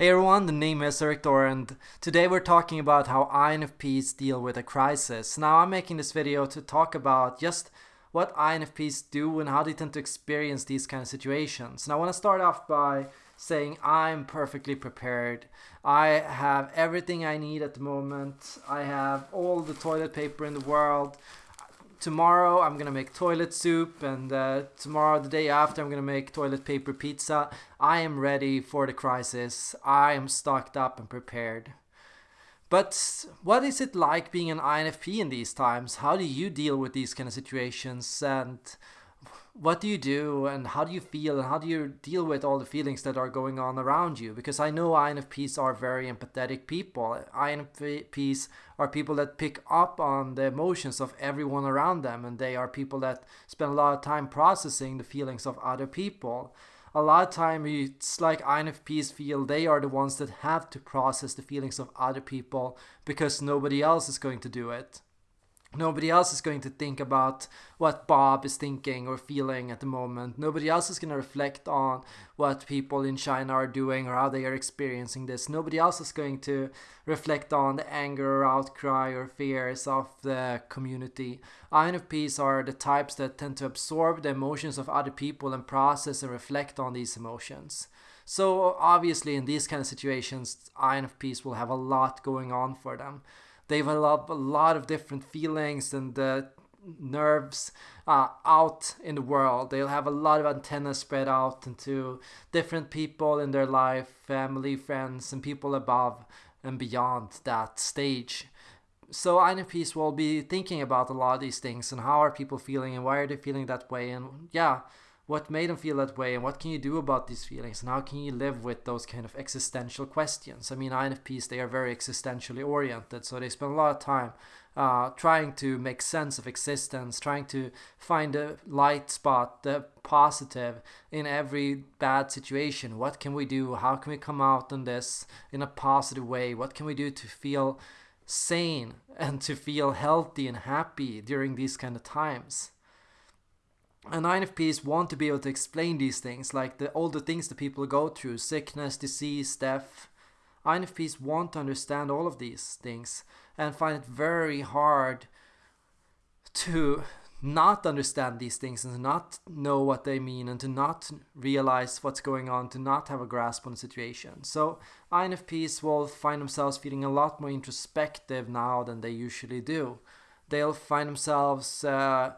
Hey everyone, the name is Erik Thor and today we're talking about how INFPs deal with a crisis. Now I'm making this video to talk about just what INFPs do and how they tend to experience these kind of situations. Now I want to start off by saying I'm perfectly prepared. I have everything I need at the moment. I have all the toilet paper in the world tomorrow I'm gonna make toilet soup and uh, tomorrow the day after I'm gonna make toilet paper pizza. I am ready for the crisis. I am stocked up and prepared. But what is it like being an INFP in these times? How do you deal with these kind of situations and what do you do and how do you feel and how do you deal with all the feelings that are going on around you? Because I know INFPs are very empathetic people. INFPs are people that pick up on the emotions of everyone around them and they are people that spend a lot of time processing the feelings of other people. A lot of time it's like INFPs feel they are the ones that have to process the feelings of other people because nobody else is going to do it. Nobody else is going to think about what Bob is thinking or feeling at the moment. Nobody else is going to reflect on what people in China are doing or how they are experiencing this. Nobody else is going to reflect on the anger or outcry or fears of the community. INFPs are the types that tend to absorb the emotions of other people and process and reflect on these emotions. So obviously in these kind of situations, INFPs will have a lot going on for them they develop a lot of different feelings and uh, nerves uh, out in the world. They'll have a lot of antennas spread out into different people in their life, family, friends, and people above and beyond that stage. So INFPs will be thinking about a lot of these things and how are people feeling and why are they feeling that way and yeah, what made them feel that way and what can you do about these feelings and how can you live with those kind of existential questions? I mean infps they are very existentially oriented so they spend a lot of time uh, trying to make sense of existence trying to find a light spot the positive in every bad situation. What can we do? How can we come out on this in a positive way? What can we do to feel sane and to feel healthy and happy during these kind of times and INFPs want to be able to explain these things, like the all the things that people go through, sickness, disease, death. INFPs want to understand all of these things and find it very hard to not understand these things and to not know what they mean and to not realize what's going on, to not have a grasp on the situation. So INFPs will find themselves feeling a lot more introspective now than they usually do. They'll find themselves uh,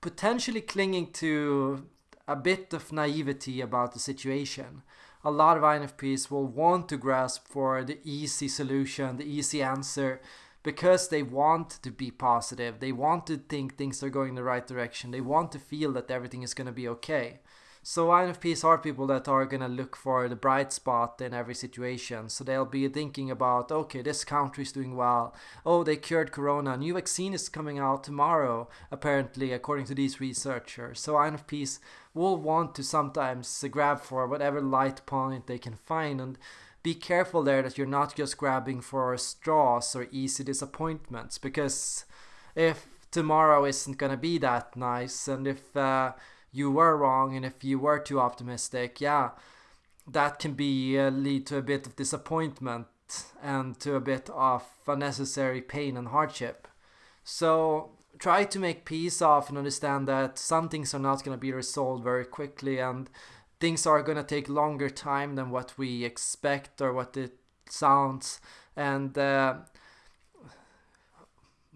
potentially clinging to a bit of naivety about the situation. A lot of INFPs will want to grasp for the easy solution, the easy answer, because they want to be positive. They want to think things are going the right direction. They want to feel that everything is going to be okay. So INFPs are people that are going to look for the bright spot in every situation. So they'll be thinking about, okay, this country is doing well. Oh, they cured corona. A new vaccine is coming out tomorrow, apparently, according to these researchers. So INFPs will want to sometimes grab for whatever light point they can find and be careful there that you're not just grabbing for straws or easy disappointments because if tomorrow isn't going to be that nice and if uh, you were wrong and if you were too optimistic, yeah, that can be uh, lead to a bit of disappointment and to a bit of unnecessary pain and hardship. So try to make peace of and understand that some things are not going to be resolved very quickly and things are going to take longer time than what we expect or what it sounds and uh,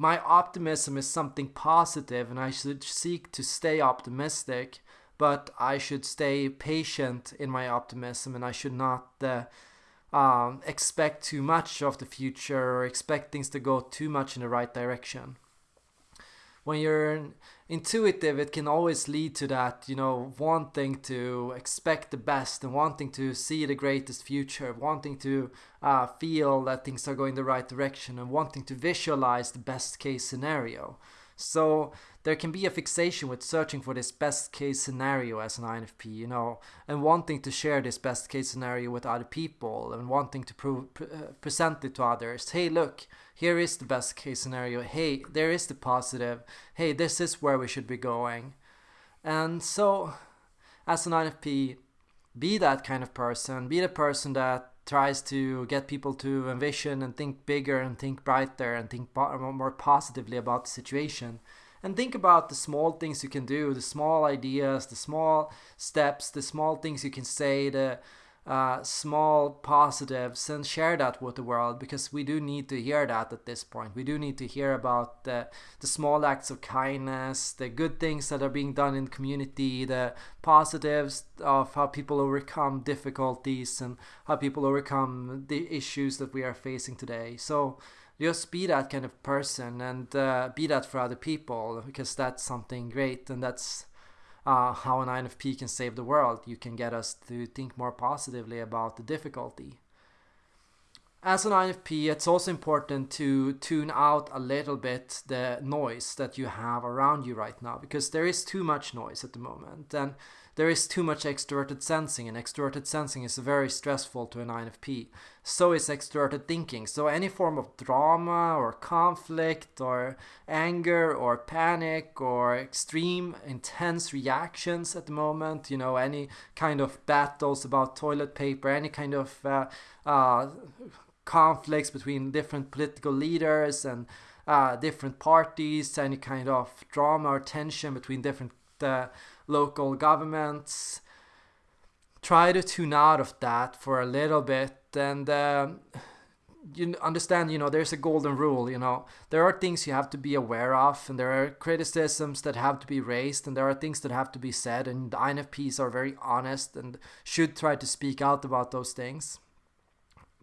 my optimism is something positive and I should seek to stay optimistic, but I should stay patient in my optimism and I should not uh, um, expect too much of the future or expect things to go too much in the right direction when you're intuitive it can always lead to that you know wanting to expect the best and wanting to see the greatest future wanting to uh, feel that things are going the right direction and wanting to visualize the best case scenario so there can be a fixation with searching for this best case scenario as an INFP, you know, and wanting to share this best case scenario with other people and wanting to pre- pre- uh, present it to others. Hey, look, here is the best case scenario. Hey, there is the positive. Hey, this is where we should be going. And so, as an INFP, be that kind of person. Be the person that tries to get people to envision and think bigger and think brighter and think more positively about the situation. And think about the small things you can do, the small ideas, the small steps, the small things you can say, the uh, small positives, and share that with the world because we do need to hear that at this point. We do need to hear about the, the small acts of kindness, the good things that are being done in community, the positives of how people overcome difficulties and how people overcome the issues that we are facing today. So, just be that kind of person and uh, be that for other people because that's something great and that's uh, how an INFP can save the world. You can get us to think more positively about the difficulty. As an INFP, it's also important to tune out a little bit the noise that you have around you right now because there is too much noise at the moment. And there is too much extroverted sensing, and extroverted sensing is very stressful to an INFP. So is extroverted thinking. So any form of drama or conflict or anger or panic or extreme intense reactions at the moment, you know, any kind of battles about toilet paper, any kind of uh, uh, conflicts between different political leaders and uh, different parties, any kind of drama or tension between different uh, local governments. Try to tune out of that for a little bit and uh, you understand you know there's a golden rule you know there are things you have to be aware of and there are criticisms that have to be raised and there are things that have to be said and the infps are very honest and should try to speak out about those things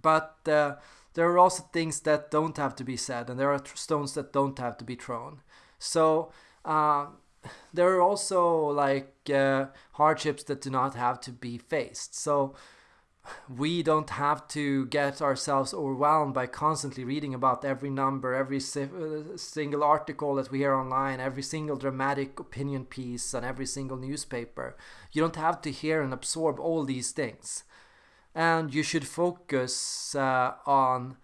but uh, there are also things that don't have to be said and there are stones that don't have to be thrown so uh, there are also like uh, hardships that do not have to be faced. So we don't have to get ourselves overwhelmed by constantly reading about every number, every si- uh, single article that we hear online, every single dramatic opinion piece, and every single newspaper. You don't have to hear and absorb all these things. And you should focus uh, on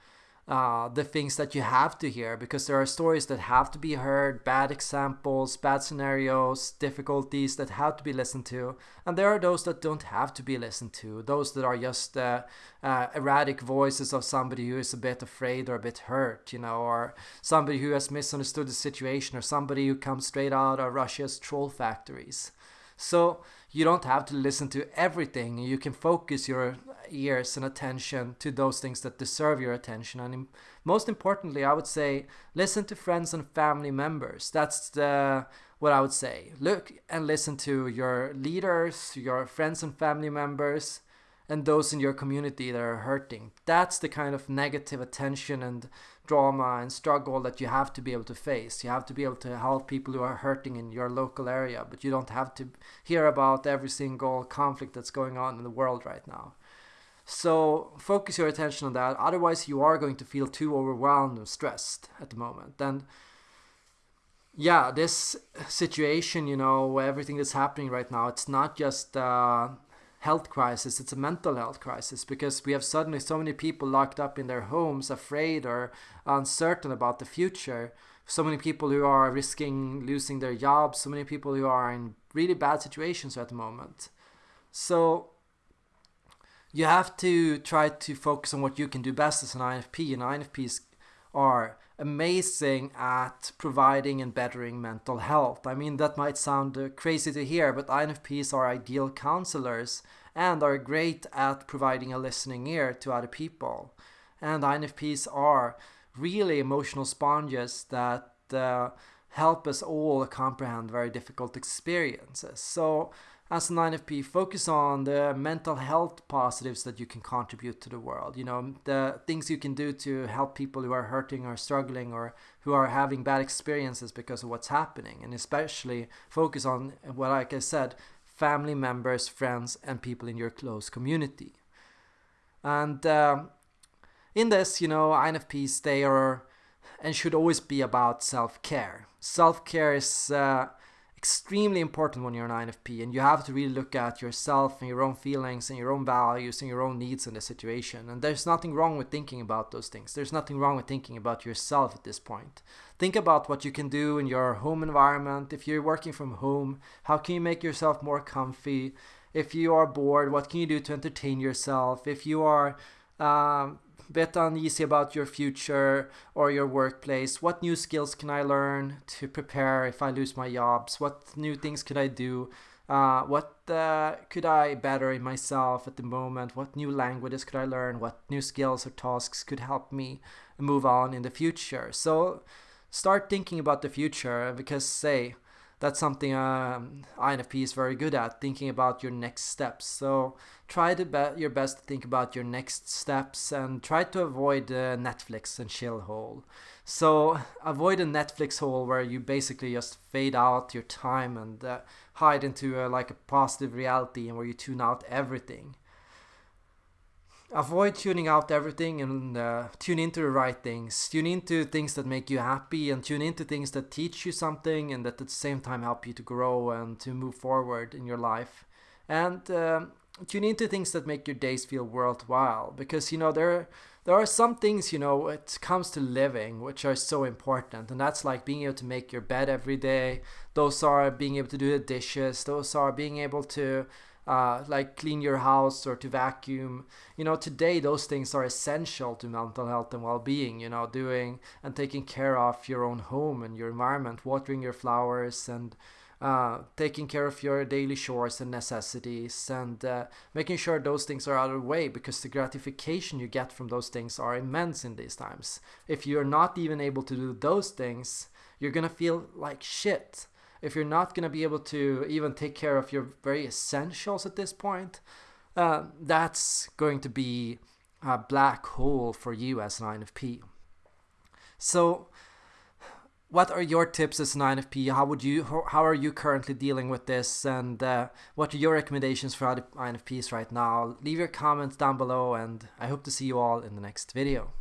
uh, the things that you have to hear because there are stories that have to be heard, bad examples, bad scenarios, difficulties that have to be listened to, and there are those that don't have to be listened to, those that are just uh, uh, erratic voices of somebody who is a bit afraid or a bit hurt, you know, or somebody who has misunderstood the situation, or somebody who comes straight out of Russia's troll factories. So you don't have to listen to everything. You can focus your ears and attention to those things that deserve your attention. And most importantly, I would say listen to friends and family members. That's the what I would say. Look and listen to your leaders, your friends and family members, and those in your community that are hurting. That's the kind of negative attention and drama and struggle that you have to be able to face. You have to be able to help people who are hurting in your local area, but you don't have to hear about every single conflict that's going on in the world right now. So focus your attention on that. Otherwise, you are going to feel too overwhelmed and stressed at the moment. And yeah, this situation, you know, everything that's happening right now, it's not just uh, health crisis, it's a mental health crisis because we have suddenly so many people locked up in their homes, afraid or uncertain about the future. So many people who are risking losing their jobs, so many people who are in really bad situations at the moment. So you have to try to focus on what you can do best as an INFP, and INFPs are amazing at providing and bettering mental health. I mean, that might sound uh, crazy to hear, but INFPs are ideal counselors and are great at providing a listening ear to other people. And INFPs are really emotional sponges that uh, help us all comprehend very difficult experiences. So as an INFP, focus on the mental health positives that you can contribute to the world. You know, the things you can do to help people who are hurting or struggling or who are having bad experiences because of what's happening. And especially focus on what, like I said, family members, friends, and people in your close community. And um, in this, you know, INFPs, they are and should always be about self care. Self care is. Uh, extremely important when you're an INFP and you have to really look at yourself and your own feelings and your own values and your own needs in the situation. And there's nothing wrong with thinking about those things. There's nothing wrong with thinking about yourself at this point. Think about what you can do in your home environment. If you're working from home, how can you make yourself more comfy? If you are bored, what can you do to entertain yourself? If you are um, bit uneasy about your future or your workplace, what new skills can I learn to prepare if I lose my jobs? What new things could I do? Uh, what uh, could I better in myself at the moment? What new languages could I learn? What new skills or tasks could help me move on in the future? So start thinking about the future because, say, that's something um, INFP is very good at, thinking about your next steps. So try to be your best to think about your next steps and try to avoid the Netflix and chill hole. So avoid a Netflix hole where you basically just fade out your time and uh, hide into a, like a positive reality and where you tune out everything avoid tuning out everything and uh, tune into the right things. Tune into things that make you happy and tune into things that teach you something and that at the same time help you to grow and to move forward in your life. And um, tune into things that make your days feel worthwhile because you know there there are some things you know it comes to living which are so important and that's like being able to make your bed every day those are being able to do the dishes those are being able to uh, like clean your house or to vacuum. You know, today those things are essential to mental health and well-being. You know, doing and taking care of your own home and your environment, watering your flowers and uh, taking care of your daily chores and necessities and uh, making sure those things are out of the way because the gratification you get from those things are immense in these times. If you're not even able to do those things, you're gonna feel like shit if you're not going to be able to even take care of your very essentials at this point, uh, that's going to be a black hole for you as an INFP. So, what are your tips as an INFP? How would you? How are you currently dealing with this? And uh, what are your recommendations for other INFPs right now? Leave your comments down below, and I hope to see you all in the next video.